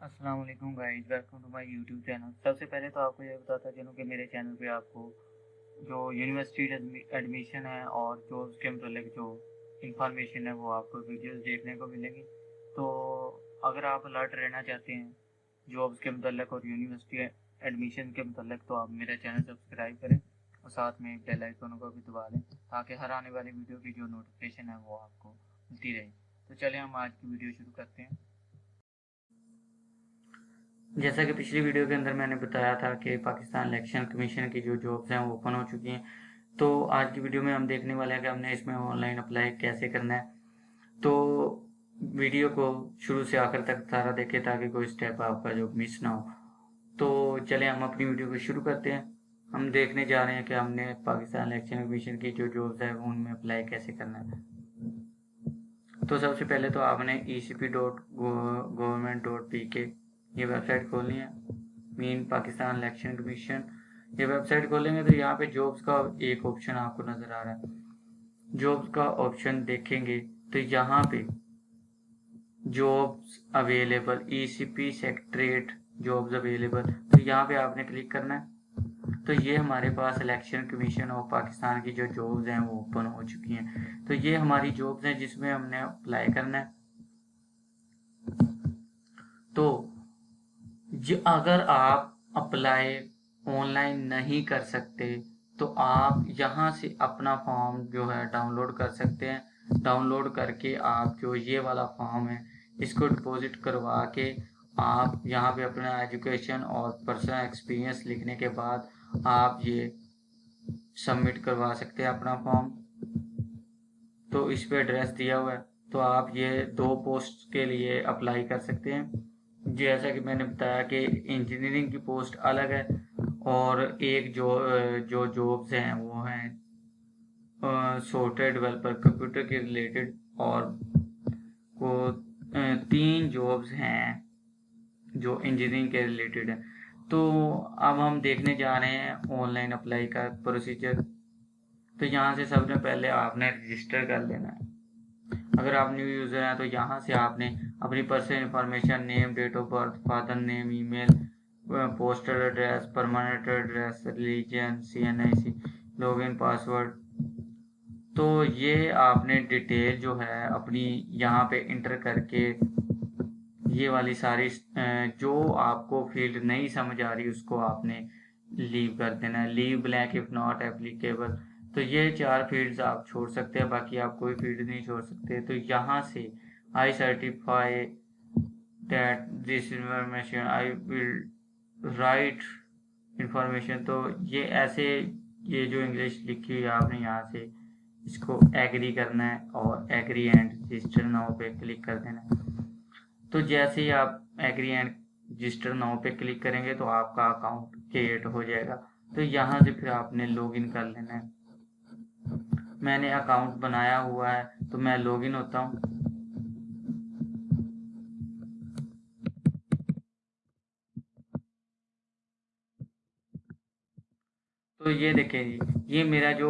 السلام علیکم guys welcome to my YouTube channel سب سے پہلے تو آپ کو یہ بتاتا چلوں کہ میرے چینل پہ آپ کو جو یونیورسٹی ایڈمیشن ہے اور جو اس کے متعلق جو انفارمیشن ہے وہ آپ کو ویڈیوز دیکھنے کو ملیں گی. تو اگر آپ الرٹ رہنا چاہتے ہیں جابس کے متعلق اور یونیورسٹی ایڈمیشن کے متعلق، تو آپ میرا چینل سبسکرائب کریں اور ساتھ میں بیل آئکن کو بھی دبا لیں تاکہ ہر آنے والی ویڈیو کی جو نوٹیفیکیشن ہے وہ آپ کو ملتی رہے. تو چلیں ہم آج کی ویڈیو شروع کرتے ہیں. جیسا کہ پچھلی ویڈیو کے اندر میں نے بتایا تھا کہ پاکستان الیکشن کمیشن کی جو جابز ہیں وہ اوپن ہو چکی ہیں۔ تو آج کی ویڈیو میں ہم دیکھنے والے ہیں کہ ہم نے اس میں آن لائن اپلائی کیسے کرنا ہے۔ تو ویڈیو کو شروع سے آخر تک سارا دیکھیں تاکہ کوئی سٹیپ آپ کا جو مس نہ ہو۔ تو چلیں ہم اپنی ویڈیو کو شروع کرتے ہیں۔ ہم دیکھنے جا رہے ہیں کہ ہم نے پاکستان الیکشن کمیشن کی جو جابز ہیں ان میں اپلائی کیسے کرنا ہے۔ تو سب سے پہلے تو آپ نے E C P dot government dot P K یہ ویب سائٹ کھولنی ہے۔ مین پاکستان الیکشن کمیشن۔ یہ ویب سائٹ کھولیں گے تو یہاں پہ جابس کا ایک آپشن آپ کو نظر آ رہا ہے۔ جابس کا آپشن دیکھیں گے تو یہاں پہ jobs available E C P secretariat jobs available تو یہاں پہ آپ نے کلک کرنا ہے۔ تو یہ ہمارے پاس الیکشن کمیشن آف پاکستان کی جو جابز ہیں وہ اوپن ہو چکی ہیں۔ تو یہ ہماری جابز ہیں جس میں ہم نے اپلائی کرنا ہے۔ تو جو اگر آپ اپلائی آن لائن نہیں کر سکتے، تو آپ یہاں سے اپنا فارم جو ہے ڈاؤن لوڈ کر سکتے ہیں۔ ڈاؤن لوڈ کر کے آپ جو یہ والا فارم ہے، اس کو ڈپوزٹ کروا کے آپ یہاں پہ اپنا ایجوکیشن اور پرسنل ایکسپیرینس لکھنے کے بعد آپ یہ سبمٹ کروا سکتے ہیں اپنا فارم۔ تو اس پہ ایڈریس دیا ہوا ہے، تو آپ یہ دو پوسٹ کے لیے اپلائی کر سکتے ہیں۔ جیسا کہ میں نے بتایا کہ انجینئرنگ کی پوسٹ الگ ہے اور ایک جو جو جابز ہیں وہ ہیں سافٹ ڈیولپر کمپیوٹر کے ریلیٹڈ اور کو تین جابس ہیں جو انجینئرنگ کے ریلیٹڈ ہیں۔ تو اب ہم دیکھنے جا رہے ہیں آن لائن اپلائی کا پروسیجر تو یہاں سے سب نے پہلے آپ نے رجسٹر کر لینا ہے۔ اگر آپ نیو یوزر ہیں تو یہاں سے آپ نے اپنی personal information name date of birth father name email postal address permanent address religion C N I C log in password تو یہ آپ نے ڈیٹیل جو ہے اپنی یہاں پہ انٹر کر کے یہ والی ساری جو آپ کو فیلڈ نہیں سمجھ آ رہی اس کو آپ نے لیو کر دینا ہے. Leave blank if not applicable تو یہ چار فیلڈز آپ چھوڑ سکتے ہیں، باقی آپ کوئی فیلڈ نہیں چھوڑ سکتے۔ تو یہاں سے I certify that this information, I will write information. تو یہ ایسے یہ جو انگلش لکھی ہوئی آپ نے یہاں سے اس کو ایگری کرنا ہے اور ایگری اینڈ رجسٹر ناؤ پہ کلک کر دینا ہے۔ تو جیسے ہی آپ ایگری اینڈ رجسٹر ناؤ پہ کلک کریں گے تو آپ کا اکاؤنٹ کریٹ ہو جائے گا۔ تو یہاں سے پھر آپ نے لاگ ان کر لینا ہے۔ میں نے اکاؤنٹ بنایا ہوا ہے، تو میں لاگ ان ہوتا ہوں۔ تو یہ دیکھیں جی یہ میرا جو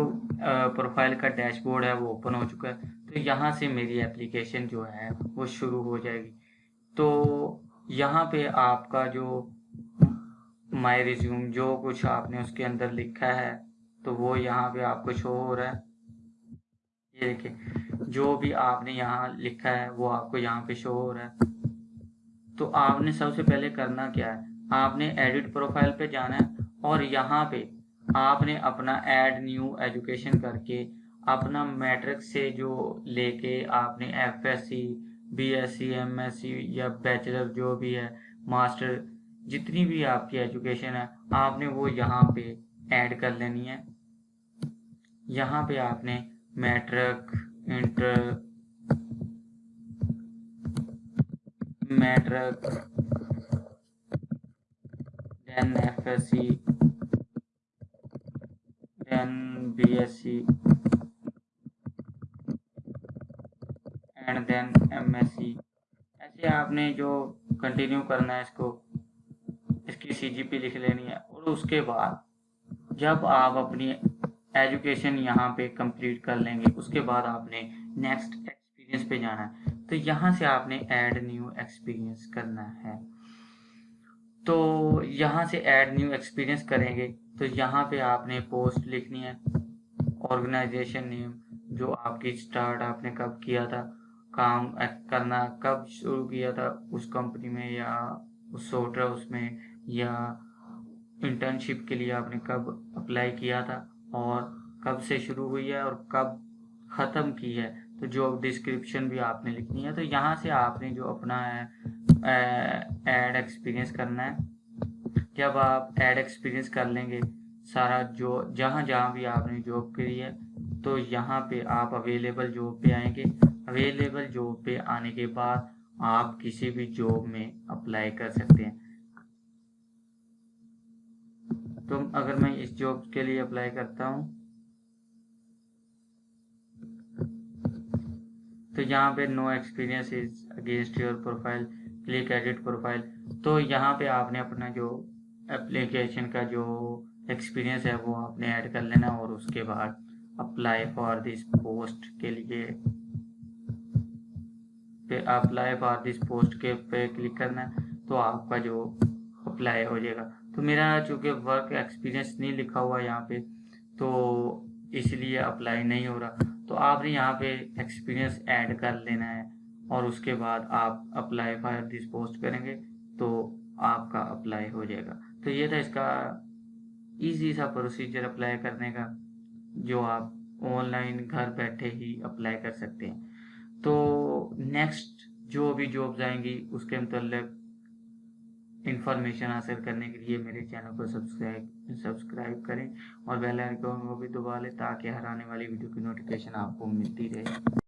پروفائل کا ڈیش بورڈ ہے، وہ اوپن ہو چکا ہے۔ تو یہاں سے میری اپلیکیشن جو ہے، وہ شروع ہو جائے گی۔ تو یہاں پہ آپ کا جو مائی ریزیوم جو کچھ آپ نے اس کے اندر لکھا ہے، تو وہ یہاں پہ آپ کو شو ہو رہا ہے۔ یہ کہ جو بھی آپ نے یہاں لکھا ہے، وہ آپ کو یہاں پہ شو ہو رہا ہے۔ تو آپ نے سب سے پہلے کرنا کیا ہے؟ آپ نے ایڈٹ پروفائل پہ جانا ہے اور یہاں پہ آپ نے اپنا ایڈ نیو ایجوکیشن کر کے اپنا میٹرک سے جو لے کے آپ نے F S C B S C M S C یا بیچلر جو بھی ہے ماسٹر جتنی بھی آپ کی ایجوکیشن ہے، آپ نے وہ یہاں پہ ایڈ کر لینی ہے۔ یہاں پہ آپ نے matric, inter, matric then F S C then B S C and then M S C ایسے آپ نے جو کنٹینیو کرنا ہے اس کو، اس کی سی جی پی لکھ لینی ہے اور اس کے بعد جب آپ اپنی ایجوکیشن یہاں پہ کمپلیٹ کر لیں گے۔ اس کے بعد آپ نے نیکسٹ ایکسپیرینس پہ جانا ہے۔ تو یہاں سے آپ نے ایڈ نیو ایکسپیرینس کرنا ہے۔ تو یہاں سے ایڈ نیو ایکسپیرینس کریں گے۔ تو یہاں پہ آپ نے پوسٹ لکھنی ہے۔ آرگنائزیشن نیم جو آپ کی سٹارٹ آپ نے کب کیا تھا، کام کرنا کب شروع کیا تھا اس کمپنی میں یا اس سوٹر اس میں یا انٹرنشپ کے لیے آپ نے کب اپلائی کیا تھا۔ اور کب سے شروع ہوئی ہے اور کب ختم کی ہے، تو جو ڈسکرپشن بھی آپ نے لکھنی ہے، تو یہاں سے آپ نے جو اپنا ایڈ ایکسپیرینس کرنا ہے۔ جب آپ ایڈ ایکسپیرینس کر لیں گے سارا جو، جہاں جہاں بھی آپ نے جاب کری ہے، تو یہاں پہ آپ اویلیبل جاب پہ آئیں گے۔ اویلیبل جاب پہ آنے کے بعد آپ کسی بھی جاب میں اپلائی کر سکتے ہیں۔ تو اگر میں اس جاب کے لیے اپلائی کرتا ہوں، تو یہاں پہ no experience against your profile click edit profile تو یہاں پہ آپ نے اپنا جو اپلیکیشن کا جو ایکسپیرینس ہے، وہ آپ نے ایڈ کر لینا اور اس کے بعد اپلائی فار دس پوسٹ کے لیے. اپلائی فار دس پوسٹ کے پہ کلک کرنا تو آپ کا جو اپلائی ہو جائے گا۔ تو میرا چونکہ ورک ایکسپیرینس نہیں لکھا ہوا یہاں پہ، تو اس لیے اپلائی نہیں ہو رہا۔ تو آپ نے یہاں پہ ایکسپیرینس ایڈ کر لینا ہے اور اس کے بعد آپ اپلائی فار دس پوسٹ کریں گے تو آپ کا اپلائی ہو جائے گا۔ تو یہ تھا اس کا ایزی سا پروسیجر اپلائی کرنے کا، جو آپ آن لائن گھر بیٹھے ہی اپلائی کر سکتے ہیں۔ تو نیکسٹ جو بھی جابز آئیں گی، اس کے متعلق انفارمیشن حاصل کرنے کے لیے میرے چینل کو سبسکرائب سبسکرائب کریں اور بیل آئیکن کو بھی دبا لیں تاکہ ہر آنے والی ویڈیو کی نوٹیفیکیشن آپ کو ملتی رہے۔